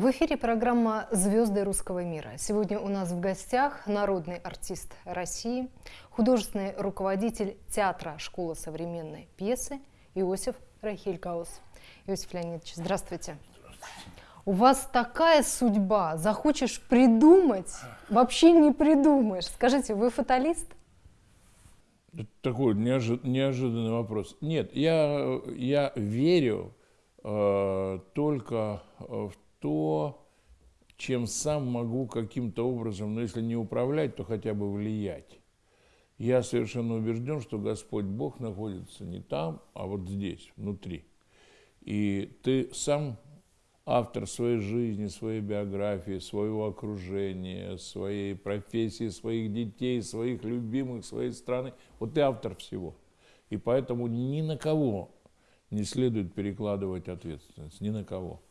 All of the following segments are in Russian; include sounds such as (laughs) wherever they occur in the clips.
В эфире программа «Звезды русского мира». Сегодня у нас в гостях народный артист России, художественный руководитель театра «Школа современной пьесы» Иосиф Рахилькаус. Иосиф Леонидович, здравствуйте. У вас такая судьба, захочешь придумать, вообще не придумаешь. Скажите, вы фаталист? Такой неожи- неожиданный вопрос. Нет, я, я верю э, только в то, чем сам могу каким-то образом, но если не управлять, то хотя бы влиять. Я совершенно убежден, что Господь Бог находится не там, а вот здесь, внутри. И ты сам автор своей жизни, своей биографии, своего окружения, своей профессии, своих детей, своих любимых, своей страны. Вот ты автор всего. И поэтому ни на кого не следует перекладывать ответственность, ни на кого.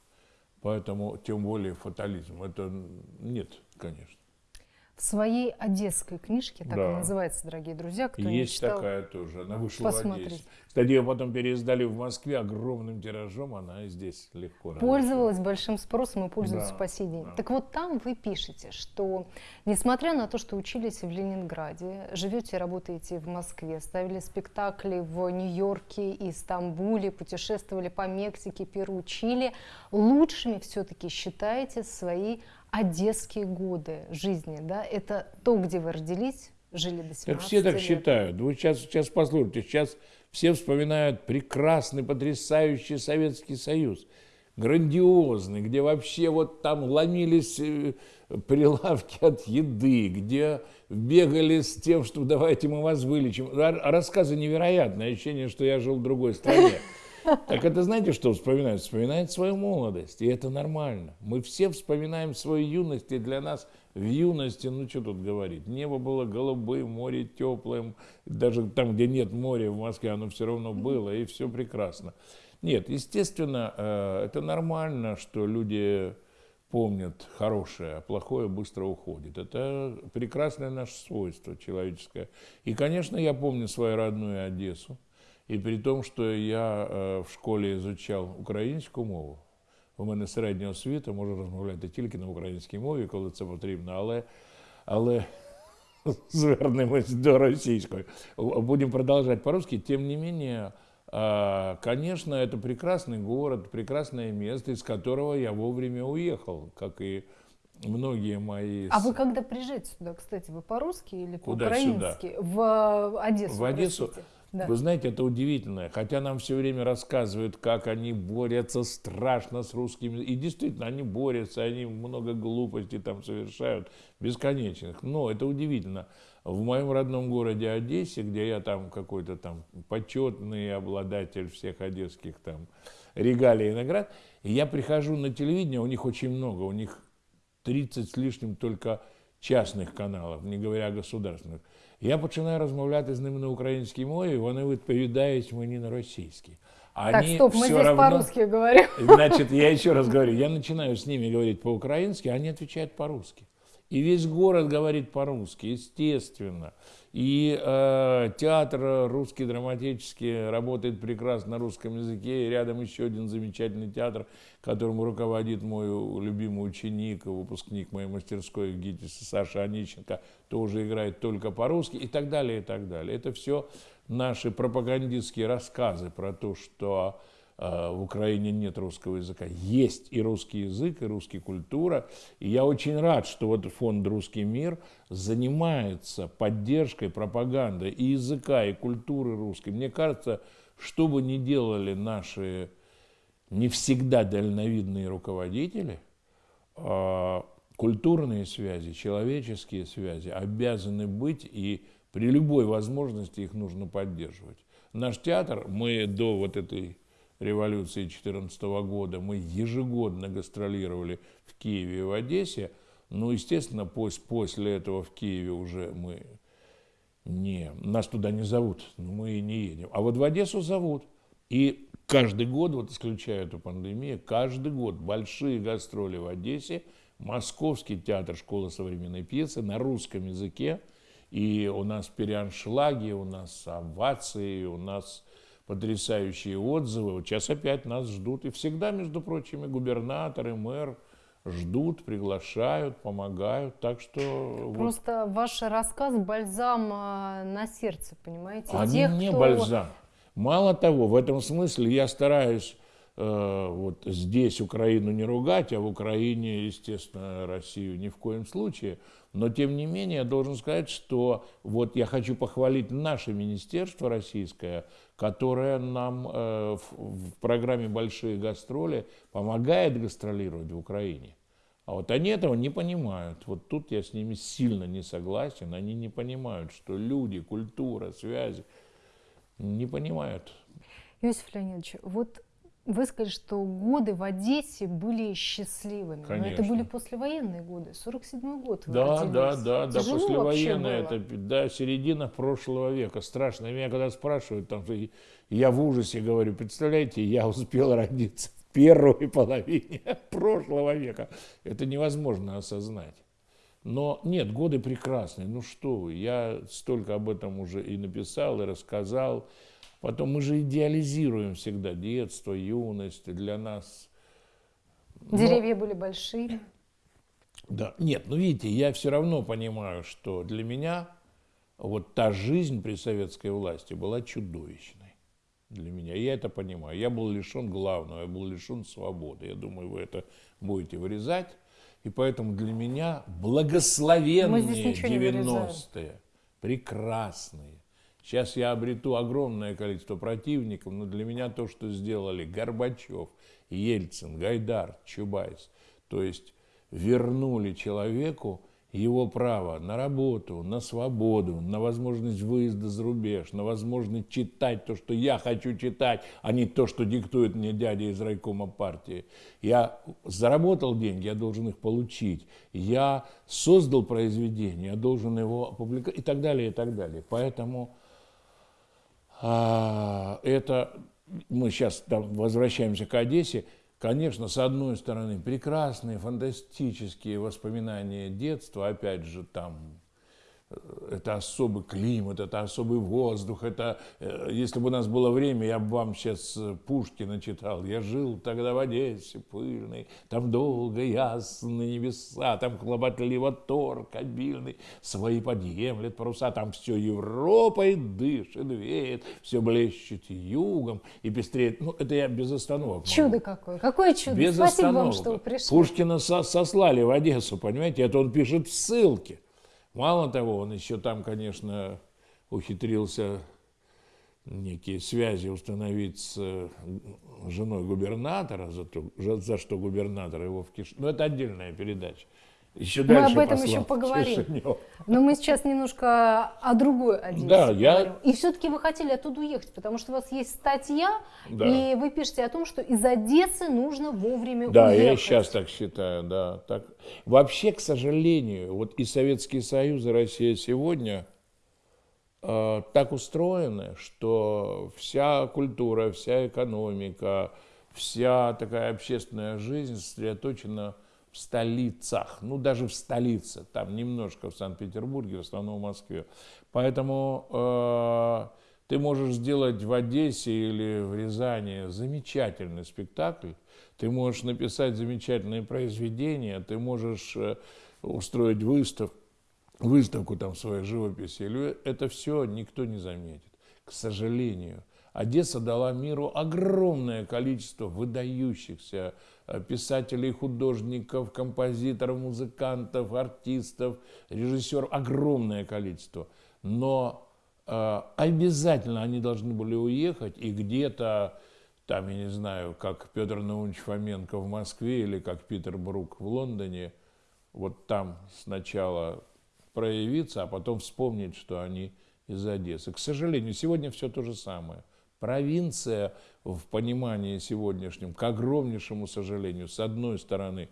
Поэтому тем более фатализм. Это нет, конечно. В своей одесской книжке, так Да. и называется, дорогие друзья, кто не Есть читал, такая тоже. Она вышла в посмотрите. Одессе. Кстати, ее потом переиздали в Москве огромным тиражом. Она и здесь легко. пользовалась большим спросом и пользуется Да, по сей день. да. Так вот там вы пишете, что несмотря на то, что учились в Ленинграде, живете и работаете в Москве, ставили спектакли в Нью-Йорке и Стамбуле, путешествовали по Мексике, Перу, Чили, лучшими все-таки считаете свои одесские годы жизни, да? Это то, где вы родились, жили до 17 Так все так лет. считают. Вы сейчас, сейчас послушайте, сейчас все вспоминают прекрасный, потрясающий Советский Союз. Грандиозный, где вообще вот там ломились э, прилавки от еды, где бегали с тем, что давайте мы вас вылечим. Рассказы невероятные, ощущение, что я жил в другой стране. (laughs) Так это знаете, что вспоминают? Вспоминают свою молодость, и это нормально. Мы все вспоминаем свою юность, и для нас в юности, ну что тут говорить, небо было голубым, море теплым, даже там, где нет моря в Москве, оно все равно было, и все прекрасно. Нет, естественно, э, это нормально, что люди помнят хорошее, а плохое быстро уходит. Это прекрасное наше свойство человеческое. И, конечно, я помню свою родную Одессу. І при тому, що я е, в школі изучав українську мову, у мене середня освіта, можу розмовляти тільки на українській мові, коли це потрібно, але, але (laughs) звернемось до російської. Будем продолжать по-русски. Тем не менее, а, конечно, это прекрасный город, прекрасное место, из которого я вовремя уехал, как и многие мои... А с- вы когда приезжаете сюда, кстати, вы по-русски или Куда по-украински? В Одессу. В Одессу? простите. Да. Вы знаете, это удивительно. Хотя нам все время рассказывают, как они борются страшно с русскими. И действительно, они борются, они много глупостей там совершают, бесконечных. Но это удивительно. В моем родном городе Одессе, где я там какой-то там почетный обладатель всех одесских там регалий и наград, и я прихожу на телевидение, у них очень много, у них 30 з лишнім тільки частних каналів, не говоря о государственних. Я починаю розмовляти з ними на українській мові, вони відповідають мені на російській. А Так, они стоп, мы всё здесь равно- по-русски говорим. Значит, я еще раз говорю, я начинаю с ними говорить по-украински, а они отвечают по-русски. И весь город говорит по-русски, естественно. И э, театр русский драматический работает прекрасно на русском языке. И рядом еще один замечательный театр, которым руководит мой любимый ученик, выпускник моей мастерской в ГИТИСе Саша Онищенко, тоже играет только по-русски и так далее, и так далее. Это все наши пропагандистские рассказы про то, что в Украине нет русского языка. Есть и русский язык, и русская культура. И я очень рад, что вот фонд «Русский мир» занимается поддержкой, пропагандой и языка, и культуры русской. Мне кажется, что бы ни делали наши не всегда дальновидные руководители, а, культурные связи, человеческие связи обязаны быть, и при любой возможности их нужно поддерживать. Наш театр, мы до вот этой революции 2014 года, мы ежегодно гастролировали в Киеве и в Одессе, ну, естественно, пос- после этого в Киеве уже мы не, нас туда не зовут, но мы и не едем. А вот в Одессу зовут. И каждый год, вот исключая эту пандемию, каждый год большие гастроли в Одессе, Московский театр школы современной пьесы на русском языке. И у нас переаншлаги, у нас овации, у нас потрясающие отзывы. Вот сейчас опять нас ждут. И всегда, между прочим, и губернатор, и мэр ждут, приглашают, помогают. Так что... Просто вот. ваш рассказ бальзам а, на сердце, понимаете? Они Тех, не кто... бальзам. Мало того, в этом смысле я стараюсь вот здесь Украину не ругать, а в Украине, естественно, Россию ни в коем случае. Но, тем не менее, я должен сказать, что вот я хочу похвалить наше министерство российское, которое нам э, в, в программе «Большие гастроли» помогает гастролировать в Украине. А вот они этого не понимают. Вот тут я с ними сильно не согласен. Они не понимают, что люди, культура, связи – не понимают. Иосиф Леонидович, вот вы сказали, что годы в Одессе были счастливыми. Конечно. Но это были послевоенные годы, 47 год вы Да, родились. да, да, да, послевоенные, это да, середина прошлого века. Страшно. Меня когда спрашивают, там, я в ужасе говорю, представляете, я успел родиться в первой половине (laughs) прошлого века. Это невозможно осознать. Но нет, годы прекрасные. Ну что вы, я столько об этом уже и написал, и рассказал. Потом мы же идеализируем всегда детство, юность. Для нас... Деревья Но... были большие. Да, нет, ну видите, я все равно понимаю, что для меня вот та жизнь при советской власти была чудовищной для меня. Я это понимаю. Я был лишен главного, я был лишен свободы. Я думаю, вы это будете вырезать. И поэтому для меня благословенные 90-е, прекрасные. Сейчас я обрету огромное количество противников, но для меня то, что сделали Горбачев, Ельцин, Гайдар, Чубайс, то есть вернули человеку его право на работу, на свободу, на возможность выезда за рубеж, на возможность читать то, что я хочу читать, а не то, что диктует мне дядя из райкома партии. Я заработал деньги, я должен их получить. Я создал произведение, я должен его опубликовать и так далее, и так далее. Поэтому это мы сейчас там возвращаемся к Одессе. Конечно, с одной стороны, прекрасные, фантастические воспоминания детства, опять же, там это особый климат, это особый воздух, это, э, если бы у нас было время, я бы вам сейчас э, Пушкина читал. Я жил тогда в Одессе пыльный, там долго ясные небеса, там хлопотливо торг обильный, свои подъемлет паруса, там все Европой дышит, веет, все блещет югом и пестреет. Ну, это я без остановок. Чудо могу. какое, какое чудо. Без Спасибо остановок. вам, что вы пришли. Пушкина со сослали в Одессу, понимаете, это он пишет в ссылке. Мало того, он еще там, конечно, ухитрился некие связи установить с э, женой губернатора, за, то, за что губернатор его в киш... Но ну, это отдельная передача. Еще мы об этом еще поговорим. Чешенев. Но мы сейчас немножко о другой Одессе да, я... И все-таки вы хотели оттуда уехать, потому что у вас есть статья, да. и вы пишете о том, что из Одессы нужно вовремя да, уехать. Да, я сейчас так считаю, да. Так. Вообще, к сожалению, вот и Советский Союз, и Россия сегодня э, так устроены, что вся культура, вся экономика, вся такая общественная жизнь сосредоточена в столицах, ну даже в столице, там немножко в Санкт-Петербурге, в основном в Москве. Поэтому э, ты можешь сделать в Одессе или в Рязани замечательный спектакль, ты можешь написать замечательные произведения, ты можешь э, устроить выставку, выставку там своей живописи, это все никто не заметит. К сожалению, Одесса дала миру огромное количество выдающихся Э, писателей, художников, композиторов, музыкантов, артистов, режиссеров, огромное количество. Но э, обязательно они должны были уехать и где-то, там, я не знаю, как Петр Наумович Фоменко в Москве или как Питер Брук в Лондоне, вот там сначала проявиться, а потом вспомнить, что они из Одессы. К сожалению, сегодня все то же самое. Провинция в понимании сегодняшнем, к огромнейшему сожалению, с одной стороны,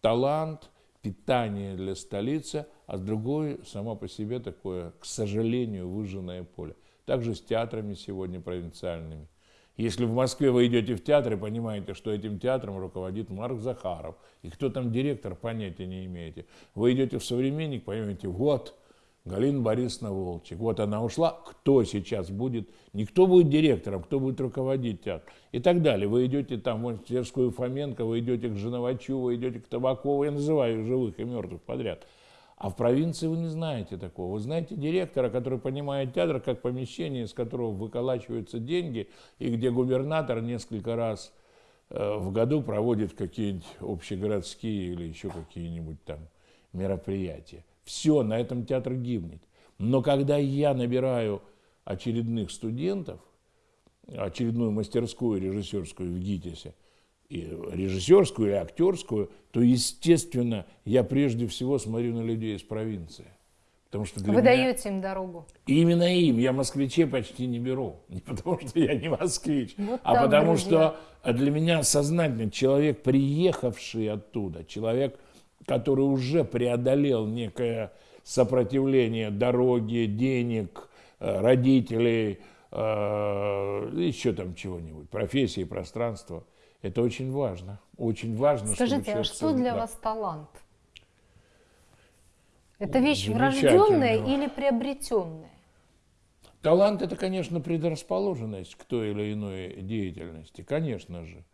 талант, питание для столицы, а с другой, само по себе такое, к сожалению, выжженное поле. Также с театрами сегодня провинциальными. Если в Москве вы идете в театр и понимаете, что этим театром руководит Марк Захаров, и кто там директор, понятия не имеете. Вы идете в «Современник», понимаете, вот, Галина Борисовна Волчек. Вот она ушла. Кто сейчас будет? Никто будет директором, кто будет руководить театром? И так далее. Вы идете там в мастерскую Фоменко, вы идете к Женовачу, вы идете к Табакову. Я называю живых и мертвых подряд. А в провинции вы не знаете такого. Вы знаете директора, который понимает театр как помещение, из которого выколачиваются деньги, и где губернатор несколько раз э, в году проводит какие-нибудь общегородские или еще какие-нибудь там мероприятия. Все, на этом театр гибнет. Но когда я набираю очередных студентов, очередную мастерскую режиссерскую в ГИТИСе, и режиссерскую или актерскую, то, естественно, я прежде всего смотрю на людей из провинции. Потому что для Вы меня... даете им дорогу. Именно им. Я москвичей почти не беру. Не потому что я не москвич, вот а потому друзья. что для меня сознательно человек, приехавший оттуда, человек, который уже преодолел некое сопротивление дороги, денег, э, родителей, э, еще там чего-нибудь, профессии, пространства. Это очень важно. Очень важно. Скажите, а что для да. вас талант? Это вещь врожденная или приобретенная? Талант – это, конечно, предрасположенность к той или иной деятельности, конечно же.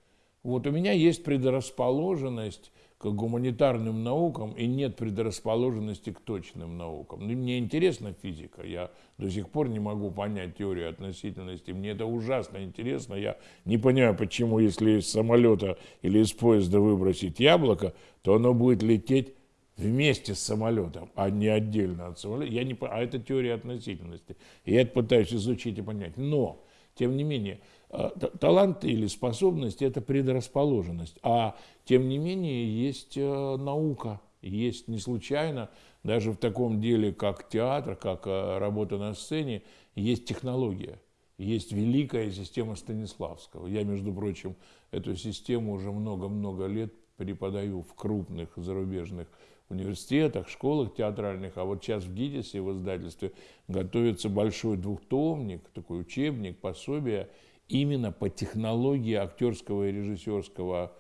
Вот у меня есть предрасположенность к гуманитарным наукам и нет предрасположенности к точным наукам. Ну, мне интересна физика, я до сих пор не могу понять теорию относительности, мне это ужасно интересно, я не понимаю, почему, если из самолета или из поезда выбросить яблоко, то оно будет лететь вместе с самолетом, а не отдельно от самолета. Я не, а это теория относительности. Я это пытаюсь изучить и понять. Но, тем не менее, талант или способность – это предрасположенность. А тем не менее есть э, наука, есть не случайно, даже в таком деле, как театр, как э, работа на сцене, есть технология. Есть великая система Станиславского. Я, между прочим, эту систему уже много-много лет преподаю в крупных зарубежных университетах, школах театральных, а вот сейчас в ГИДИСе, в издательстве, готовится большой двухтомник, такой учебник, пособие – именно по технологии актерского и режиссерского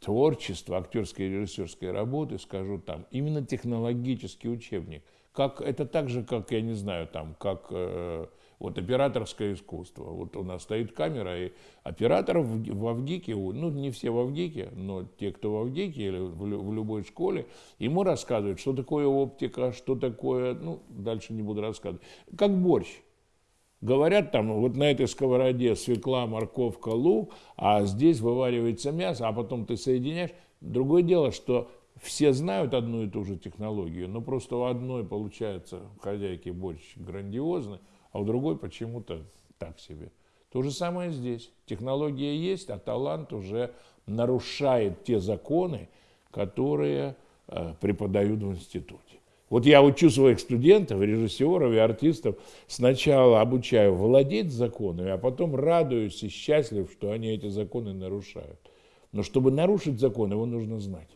творчества, актерской и режиссерской работы, скажу там, именно технологический учебник. Как, это так же, как, я не знаю, там, как э, вот операторское искусство. Вот у нас стоит камера, и операторов в, в Авгике, ну не все в Авгике, но те, кто в Авгике или в, в любой школе, ему рассказывают, что такое оптика, что такое, ну дальше не буду рассказывать, как борщ. Говорят там, вот на этой сковороде свекла, морковка, лук, а здесь вываривается мясо, а потом ты соединяешь. Другое дело, что все знают одну и ту же технологию, но просто у одной получается хозяйки борщ грандиозный, а у другой почему-то так себе. То же самое здесь. Технология есть, а талант уже нарушает те законы, которые э, преподают в институте. Вот я учу своих студентов, режиссеров и артистов, сначала обучаю владеть законами, а потом радуюсь и счастлив, что они эти законы нарушают. Но чтобы нарушить закон, его нужно знать.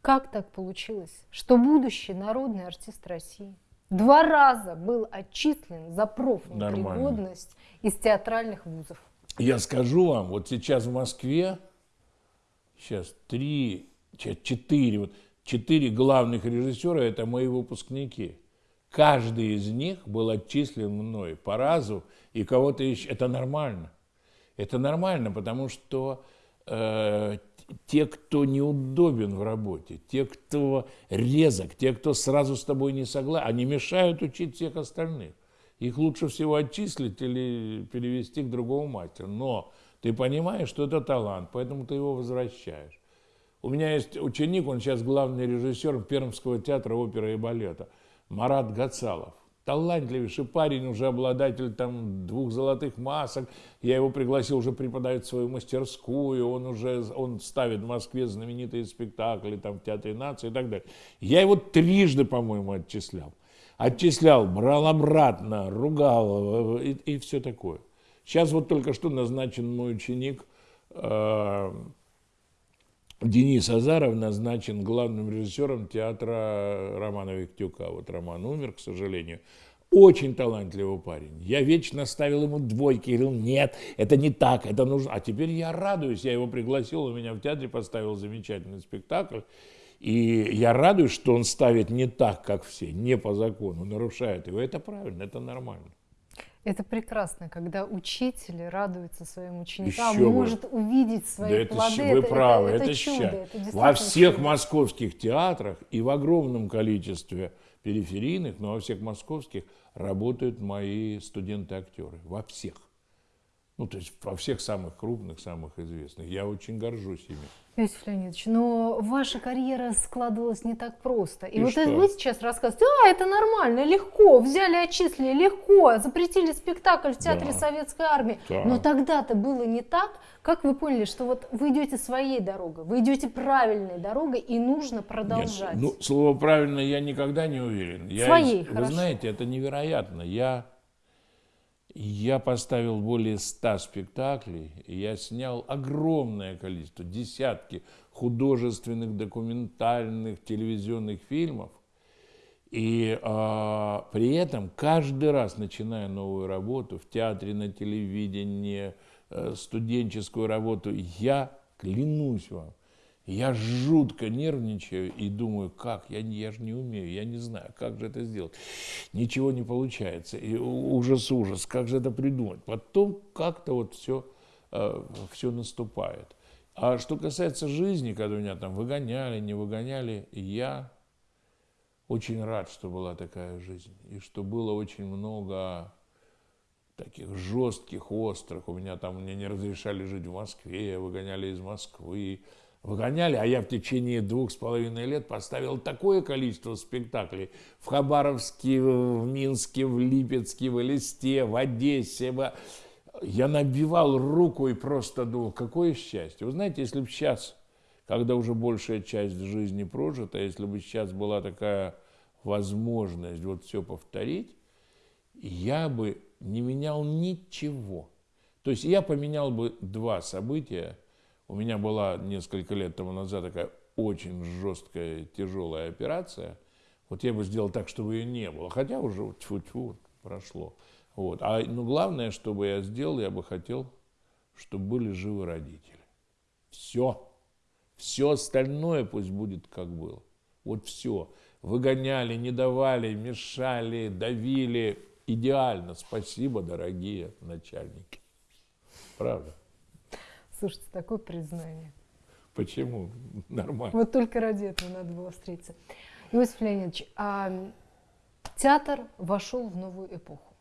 Как так получилось, что будущий народный артист России два раза был отчислен за профнепригодность из театральных вузов? Я скажу вам, вот сейчас в Москве, сейчас три, четыре, вот четыре главных режиссера – это мои выпускники. Каждый из них был отчислен мной по разу, и кого-то еще. Это нормально. Это нормально, потому что э, те, кто неудобен в работе, те, кто резок, те, кто сразу с тобой не согласен, они мешают учить всех остальных. Их лучше всего отчислить или перевести к другому мастеру. Но ты понимаешь, что это талант, поэтому ты его возвращаешь. У меня есть ученик, он сейчас главный режиссер Пермского театра оперы и балета, Марат Гацалов. Талантливейший парень, уже обладатель там двух золотых масок. Я его пригласил уже преподавать свою мастерскую. Он уже он ставит в Москве знаменитые спектакли там, в Театре нации и так далее. Я его трижды, по-моему, отчислял. Отчислял, брал обратно, ругал э, и, и все такое. Сейчас вот только что назначен мой ученик э, Денис Азаров назначен главным режиссером театра Романа Виктюка. Вот Роман умер, к сожалению. Очень талантливый парень. Я вечно ставил ему двойки, говорил, нет, это не так, это нужно. А теперь я радуюсь, я его пригласил, у меня в театре поставил замечательный спектакль. И я радуюсь, что он ставит не так, как все, не по закону, нарушает его. Это правильно, это нормально. Это прекрасно, когда учитель радуется своим ученикам, Еще может увидеть свои Да это, плоды. вы правы, это, это чудо. ща- это Во всех чудо. московских театрах и в огромном количестве периферийных, но во всех московских работают мои студенты-актеры. Во всех. Ну, то есть во всех самых крупных, самых известных. Я очень горжусь ими. Иосиф Леонидович, но ваша карьера складывалась не так просто. И, И вот что? это вы сейчас рассказываете, а, это нормально, легко, взяли, отчислили, легко, запретили спектакль в Театре Да. Советской Армии. Так. Но тогда-то было не так. Как вы поняли, что вот вы идете своей дорогой, вы идете правильной дорогой, и нужно продолжать? Нет, ну, слово правильно я никогда не уверен. Я, Своей, из- Вы хорошо. знаете, это невероятно. Я, я поставил более ста спектаклей, я снял огромное количество, десятки художественных, документальных, телевизионных фильмов. И а, при этом каждый раз, начиная новую работу в театре, на телевидении, э, студенческую работу, я клянусь вам, я жутко нервничаю и думаю, как, я, я же не умею, я не знаю, как же это сделать. Ничего не получается, и у- ужас, ужас, как же это придумать. Потом как-то вот все, все наступает. А что касается жизни, когда меня там выгоняли, не выгоняли, я очень рад, что была такая жизнь. И что было очень много таких жестких, острых. У меня там, мне не разрешали жить в Москве, выгоняли из Москвы. Выгоняли, а я в течение двух с половиной лет поставил такое количество спектаклей в Хабаровске, в Минске, в Липецке, в Элисте, в Одессе. Я набивал руку и просто думал, какое счастье. Вы знаете, если бы сейчас, когда уже большая часть жизни прожита, если бы сейчас была такая возможность вот все повторить, я бы не менял ничего. То есть я поменял бы два события. У меня была несколько лет тому назад такая очень жесткая, тяжелая операция. Вот я бы сделал так, чтобы ее не было. Хотя уже тьфу-тьфу прошло. Вот. А ну, главное, чтобы я сделал, я бы хотел, чтобы были живы родители. Все. Все остальное пусть будет как было. Вот все. Выгоняли, не давали, мешали, давили. Идеально. Спасибо, дорогие начальники. Правда. Слушайте, такое признание. Почему? (laughs) Нормально. Вот только ради этого надо было встретиться. Иосиф Леонидович, а театр вошел в новую эпоху?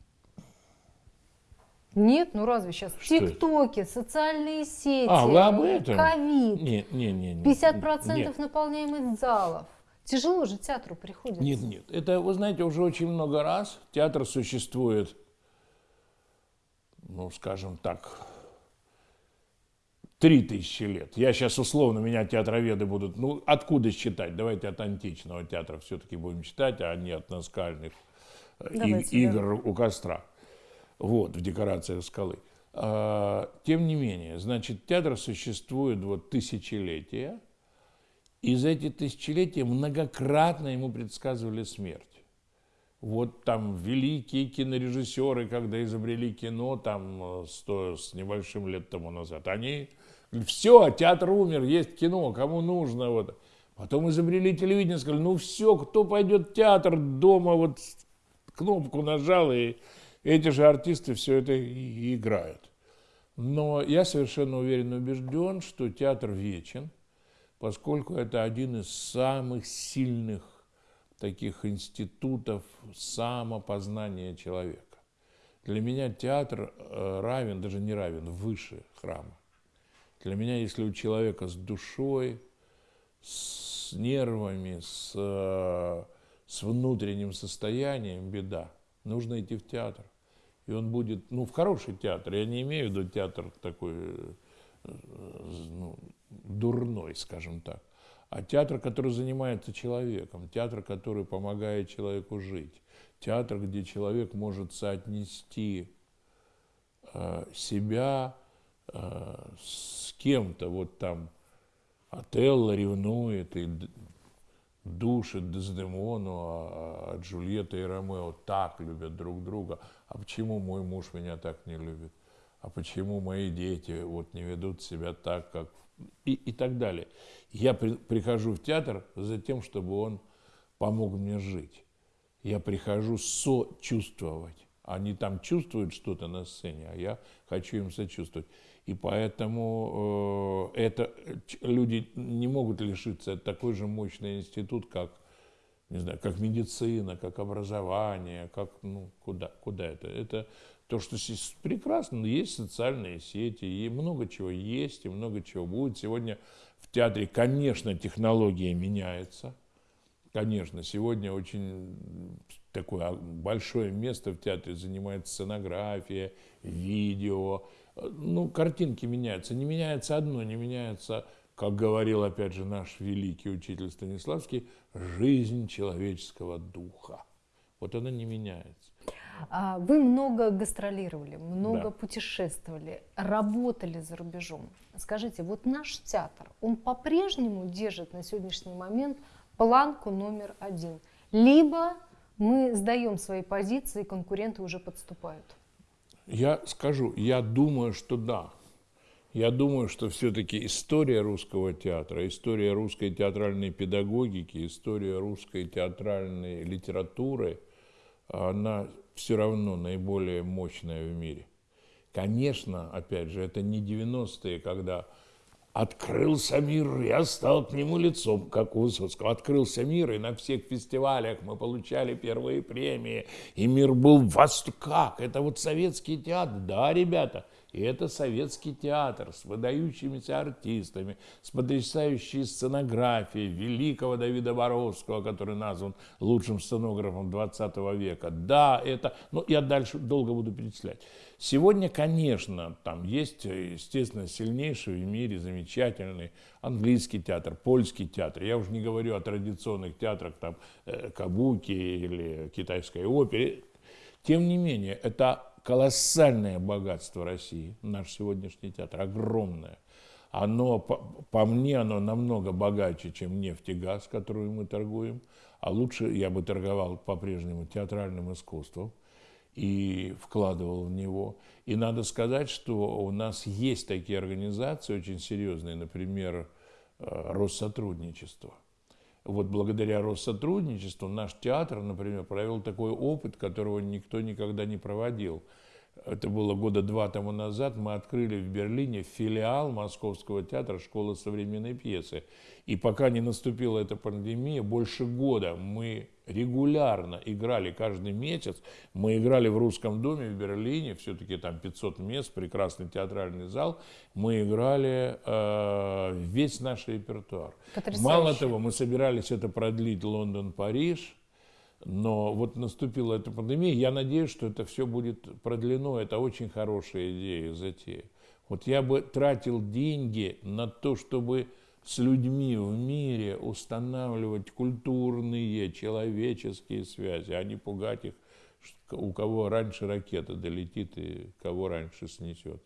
Нет, ну разве сейчас? Что это? Тиктоки, социальные сети, А, вы об этом? ковид, Не, не, не, не. 50% Нет. наполняемых залов. Тяжело же театру приходится. Нет, нет. Это, вы знаете, уже очень много раз театр существует, ну, скажем так, три тысячи лет. Я сейчас условно, меня театроведы будут, ну, откуда считать? Давайте от античного театра все-таки будем считать, а не от наскальных э, и- Давайте, да. игр у костра. Вот, в декорациях скалы. А, Тем не менее, значит, театр существует вот тысячелетия, и за эти тысячелетия многократно ему предсказывали смерть. Вот там великие кинорежиссеры, когда изобрели кино, там э, сто с небольшим лет тому назад, они все, театр умер, есть кино, кому нужно. Вот. Потом изобрели телевидение, сказали, ну все, кто пойдет в театр дома, вот кнопку нажал, и эти же артисты все это и- играют. Но я совершенно уверен и убежден, что театр вечен, поскольку это один из самых сильных таких институтов самопознания человека. Для меня театр э, равен, даже не равен, выше храма. Для меня, если у человека с душой, с нервами, с, э, с внутренним состоянием беда, нужно идти в театр. И он будет, ну, в хороший театр, я не имею в виду театр такой э, ну, дурной, скажем так, а театр, который занимается человеком, театр, который помогает человеку жить, театр, где человек может соотнести э, себя с кем-то, вот там Отелло ревнует и душит Дездемону, а, а Джульетта и Ромео так любят друг друга. А почему мой муж меня так не любит? А почему мои дети вот не ведут себя так, как и, и так далее. Я при, прихожу в театр за тем, чтобы он помог мне жить. Я прихожу сочувствовать. Они там чувствуют что-то на сцене, а я хочу им сочувствовать. И поэтому э, это, люди не могут лишиться. Это такой же мощный институт, как, не знаю, как медицина, как образование, как, ну, куда, куда это? Это то, что прекрасно, есть социальные сети, и много чего есть, и много чего будет. Сегодня в театре, конечно, технология меняется. Конечно, сегодня очень такое большое место в театре занимает сценография, видео. Ну, картинки меняются. Не меняется одно, не меняется, как говорил опять же наш великий учитель Станиславский, жизнь человеческого духа. Вот она не меняется. А, вы много гастролировали, много да. путешествовали, работали за рубежом. Скажите, вот наш театр, он по-прежнему держит на сегодняшний момент планку номер один? Либо мы сдаем свои позиции, конкуренты уже подступают? Я скажу, я думаю, что да. Я думаю, что все-таки история русского театра, история русской театральной педагогики, история русской театральной литературы, она все равно наиболее мощная в мире. Конечно, опять же, это не 90-е, когда открылся мир, я стал к нему лицом, как у Высоцкого. Открылся мир, и на всех фестивалях мы получали первые премии, и мир был в восторге. Как? Это вот советский театр? Да, ребята, и это советский театр с выдающимися артистами, с потрясающей сценографией великого Давида Боровского, который назван лучшим сценографом 20 века. Да, это... Ну, я дальше долго буду перечислять. Сегодня, конечно, там есть, естественно, сильнейший в мире, замечательный английский театр, польский театр. Я уже не говорю о традиционных театрах, там, э, кабуки или китайской опере. Тем не менее, это колоссальное богатство России, наш сегодняшний театр, огромное. Оно, по, по мне, оно намного богаче, чем нефть и газ, которую мы торгуем. А лучше я бы торговал по-прежнему театральным искусством и вкладывал в него. И надо сказать, что у нас есть такие организации очень серьезные, например, э, Россотрудничество – вот благодаря Россотрудничеству наш театр, например, провел такой опыт, которого никто никогда не проводил. Это было года два тому назад. Мы открыли в Берлине филиал Московского театра «Школа современной пьесы». И пока не наступила эта пандемия, больше года мы регулярно играли каждый месяц. Мы играли в Русском доме в Берлине, все-таки там 500 мест, прекрасный театральный зал. Мы играли э, весь наш репертуар. Потрясающе. Мало того, мы собирались это продлить Лондон-Париж. Но вот наступила эта пандемия, я надеюсь, что это все будет продлено. Это очень хорошая идея, затея. Вот я бы тратил деньги на то, чтобы с людьми в мире устанавливать культурные, человеческие связи, а не пугать их, у кого раньше ракета долетит и кого раньше снесет.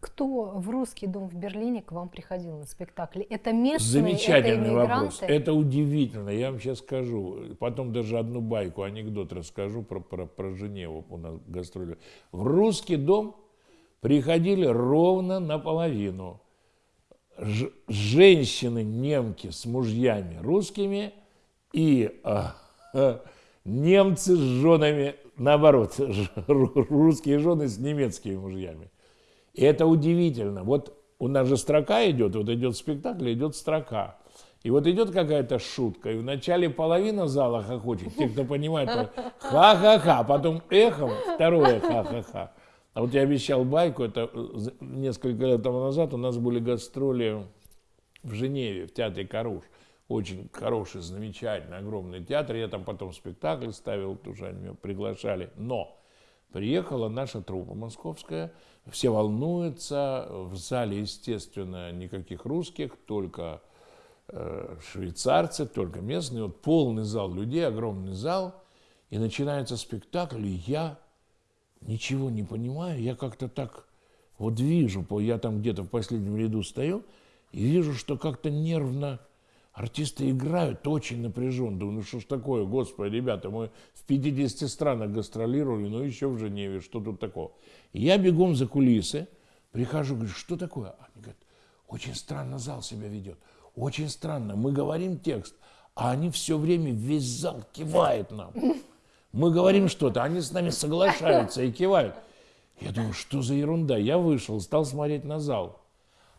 Кто в русский дом в Берлине к вам приходил на спектакли? Это местные, Замечательный это вопрос. Это удивительно. Я вам сейчас скажу. Потом даже одну байку, анекдот расскажу про, про, про Женеву у нас гастроли. В русский дом приходили ровно наполовину ж, женщины немки с мужьями русскими и а, а, немцы с женами, наоборот, русские жены с немецкими мужьями. И это удивительно. Вот у нас же строка идет, вот идет спектакль, идет строка. И вот идет какая-то шутка, и в начале половина зала хохочет, те, кто понимает, ха-ха-ха, потом эхом второе ха-ха-ха. А вот я обещал байку, это э, несколько лет тому назад у нас были гастроли в Женеве, в театре Каруш. Очень хороший, замечательный, огромный театр. Я там потом спектакль ставил, тоже они меня приглашали. Но приехала наша труппа московская, все волнуются, в зале, естественно, никаких русских, только э, швейцарцы, только местные. Вот полный зал людей, огромный зал. И начинается спектакль, и я ничего не понимаю, я как-то так вот вижу, я там где-то в последнем ряду стою, и вижу, что как-то нервно артисты играют очень напряженно. Думаю, ну что ж такое, господи, ребята, мы в 50 странах гастролировали, но еще в Женеве, что тут такого? Я бегом за кулисы, прихожу, говорю, что такое? Они говорят, очень странно зал себя ведет. Очень странно. Мы говорим текст, а они все время, весь зал кивает нам. Мы говорим что-то, они с нами соглашаются и кивают. Я думаю, что за ерунда? Я вышел, стал смотреть на зал.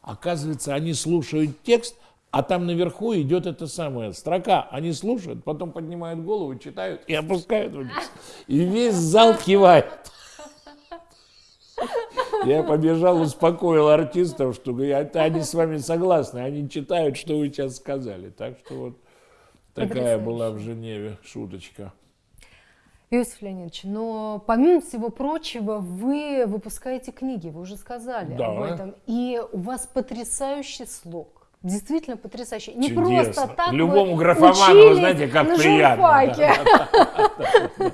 Оказывается, они слушают текст, а там наверху идет эта самая строка. Они слушают, потом поднимают голову, читают и опускают вниз. И весь зал кивает. Я побежал, успокоил артистов, что это они с вами согласны, они читают, что вы сейчас сказали. Так что вот такая была в Женеве шуточка. Иосиф Леонидович, но помимо всего прочего, вы выпускаете книги, вы уже сказали да. об этом. И у вас потрясающий слог. Действительно потрясающий. Не Чудесно. просто так Любому графоману, вы знаете, как на приятно.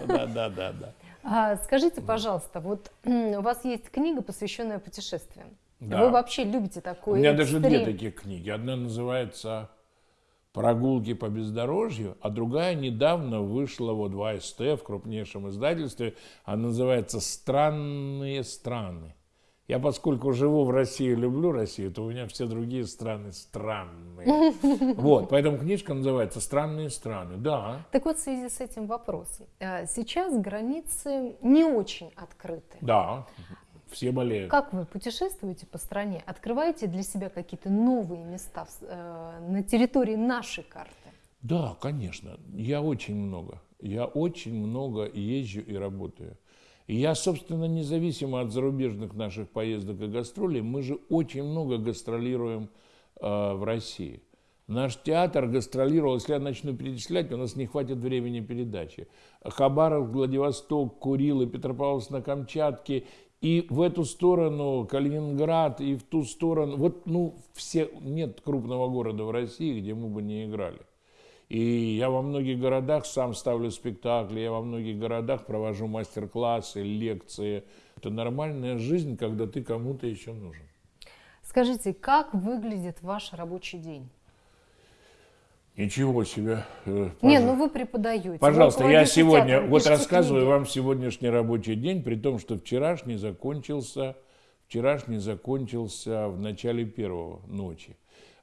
Да, да, да, да. (laughs) А, скажите, пожалуйста, вот у вас есть книга, посвященная путешествиям. Да. Вы вообще любите такой У меня даже экстрим? две таких книги. Одна называется «Прогулки по бездорожью», а другая недавно вышла вот в АСТ, в крупнейшем издательстве. Она называется «Странные страны». Я, поскольку живу в России, люблю Россию, то у меня все другие страны странные. (laughs) Вот, поэтому книжка называется «Странные страны». Да, Так вот, в связи с этим вопрос. А, Сейчас границы не очень открыты. да, все болеют. Как вы путешествуете по стране? Открываете для себя какие-то новые места э, на территории нашей карты? Да, конечно. Я очень много. Я очень много езжу и работаю. Я, собственно, независимо от зарубежных наших поездок и гастролей, мы же очень много гастролируем э, в России. Наш театр гастролировал, если я начну перечислять, у нас не хватит времени передачи. Хабаровск, Владивосток, Курилы, Петропавловск на Камчатке, и в эту сторону Калининград, и в ту сторону. Вот, ну, все, нет крупного города в России, где мы бы не играли. И я во многих городах сам ставлю спектакли, я во многих городах провожу мастер-классы, лекции. Это нормальная жизнь, когда ты кому-то еще нужен. Скажите, как выглядит ваш рабочий день? Ничего себе. э, Не, пожалуйста. ну вы преподаете. Пожалуйста, вы я сегодня театром, вот рассказываю книги. вам сегодняшний рабочий день, при том, что вчерашний закончился, вчерашний закончился в начале первого ночи.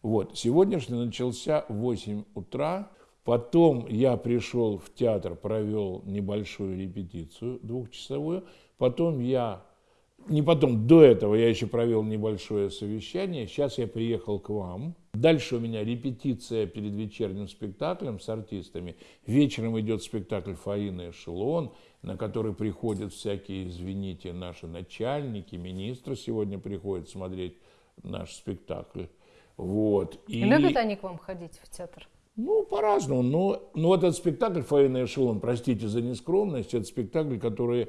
Вот, сегодняшний начался в 8 утра, потом я пришел в театр, провел небольшую репетицию двухчасовую, потом я, не потом, до этого я еще провел небольшое совещание, сейчас я приехал к вам, Дальше у меня репетиция перед вечерним спектаклем с артистами. Вечером идет спектакль «Фаина Эшелон», на который приходят всякие, извините, наши начальники, министры сегодня приходят смотреть наш спектакль. Вот. И, Любят они к вам ходить в театр? Ну, по-разному. Но, но вот этот спектакль «Фаина Эшелон», простите за нескромность, это спектакль, который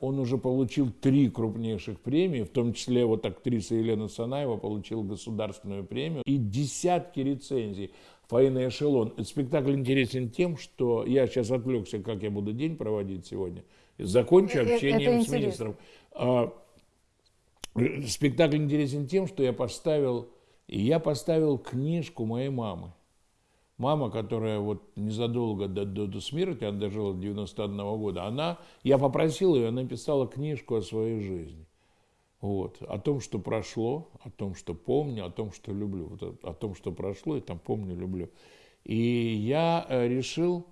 он уже получил три крупнейших премии, в том числе вот актриса Елена Санаева получила государственную премию и десятки рецензий. «Фаина Эшелон». Этот спектакль интересен тем, что я сейчас отвлекся, как я буду день проводить сегодня. Закончу общением это с министром. А, э, Спектакль интересен тем, что я поставил, я поставил книжку моей мамы. Мама, которая вот незадолго до, до, до смерти, она дожила до 91 года, она, я попросил ее, она написала книжку о своей жизни. Вот, о том, что прошло, о том, что помню, о том, что люблю. Вот о, о том, что прошло, и там помню, люблю. И я э, решил,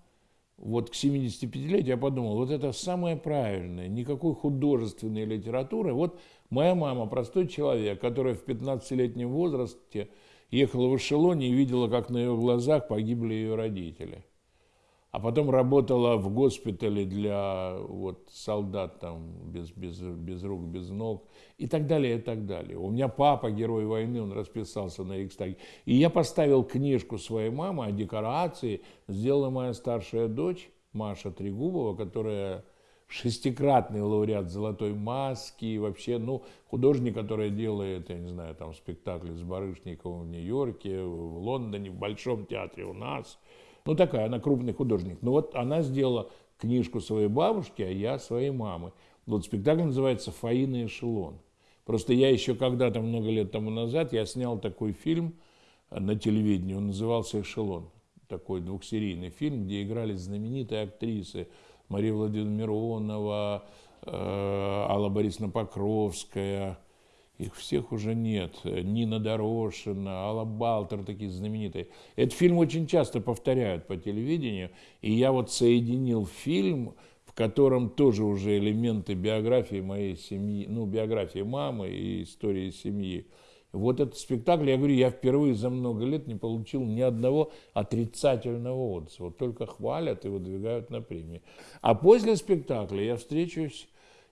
вот к 75-летию я подумал, вот это самое правильное, никакой художественной литературы. Вот моя мама, простой человек, которая в 15-летнем возрасте ехала в эшелоне и видела, как на ее глазах погибли ее родители. А потом работала в госпитале для вот, солдат там, без, без, без рук, без ног и так далее, и так далее. У меня папа, герой войны, он расписался на Рейхстаге. И я поставил книжку своей мамы о декорации, сделала моя старшая дочь Маша Трегубова, которая шестикратный лауреат «Золотой маски», и вообще, ну, художник, который делает, я не знаю, там, спектакли с Барышниковым в Нью-Йорке, в Лондоне, в Большом театре у нас. Ну, такая, она крупный художник. Ну, вот она сделала книжку своей бабушки, а я своей мамы. Вот спектакль называется «Фаина Эшелон». Просто я еще когда-то, много лет тому назад, я снял такой фильм на телевидении, он назывался «Эшелон». Такой двухсерийный фильм, где играли знаменитые актрисы Мария Владимировна Миронова, э, Алла Борисовна Покровская их всех уже нет. Нина Дорошина, Алла Балтер, такие знаменитые. Этот фильм очень часто повторяют по телевидению, и я вот соединил фильм, в котором тоже уже элементы биографии моей семьи, ну, биографии мамы и истории семьи. Вот этот спектакль, я говорю, я впервые за много лет не получил ни одного отрицательного отзыва. Только хвалят и выдвигают на премии. А после спектакля я встречусь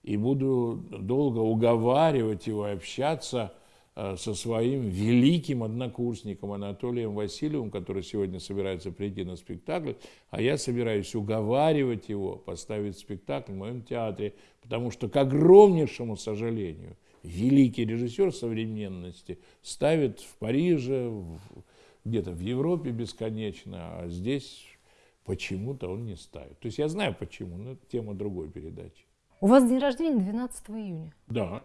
и буду долго уговаривать его общаться э, со своим великим однокурсником Анатолием Васильевым, который сегодня собирается прийти на спектакль, а я собираюсь уговаривать его поставить спектакль в моем театре, потому что, к огромнейшему сожалению, великий режиссер современности ставит в Париже, где-то в Европе бесконечно, а здесь почему-то он не ставит. То есть я знаю почему, но это тема другой передачи. У вас день рождения 12 июня. Да,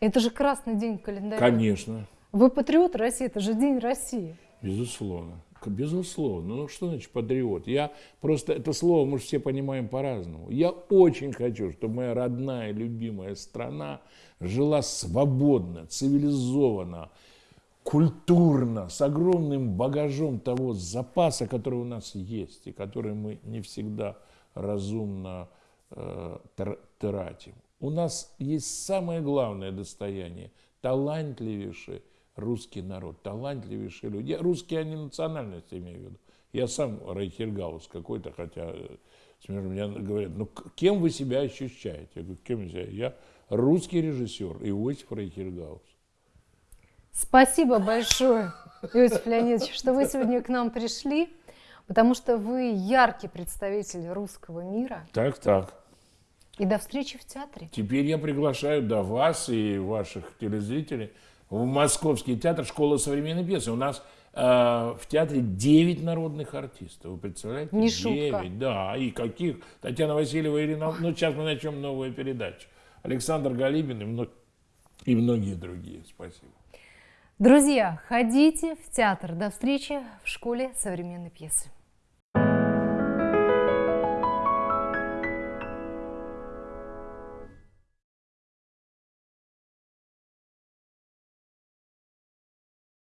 Это же красный день календаря. конечно, Вы патриот России, это же День России. безусловно. Безусловно. Ну что значит патриот? Я просто это слово мы же все понимаем по-разному. Я очень хочу, чтобы моя родная, любимая страна жила свободно, цивилизованно, культурно, с огромным багажом того запаса, который у нас есть, и который мы не всегда разумно э, тратим. У нас есть самое главное достояние – талантливейший русский народ, талантливейшие люди. Я, русские, они национальность имею в виду. Я сам Рейхергаус какой-то, хотя э, смешно, мне говорят, ну кем вы себя ощущаете? Я говорю, кем я себя? Я русский режиссер Иосиф Рейхергаус. Спасибо большое, Иосиф Леонидович, что вы сегодня к нам пришли, потому что вы яркий представитель русского мира. Так, так. И до встречи в театре. Теперь я приглашаю до вас и ваших телезрителей в Московский театр «Школа современной пьесы». У нас э, в театре 9 народных артистов. Вы представляете? Не шутка. 9, да. И каких? Татьяна Васильева, Ирина... Ну, сейчас мы начнем новую передачу. Александр Галибин и, мно- и многие другие. Спасибо. Друзья, ходите в театр. До встречи в школе современной пьесы.